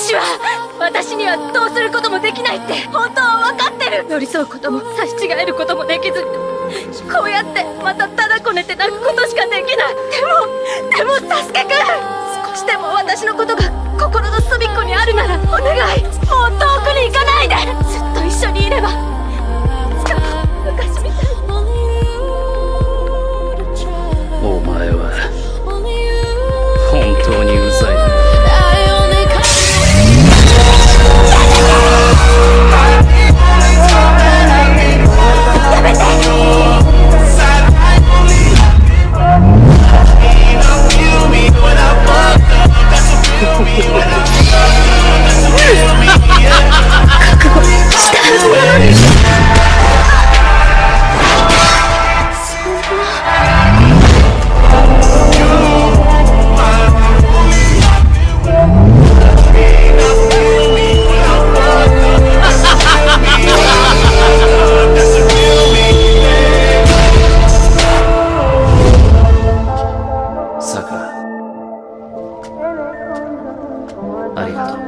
私は私にはどうすることもできないって本当は分かってる。寄り添うことも差し違えることもできずこうやってまたただこねて泣くことしかできない。でもでもサスケくん！少しでも私のことが Obrigado.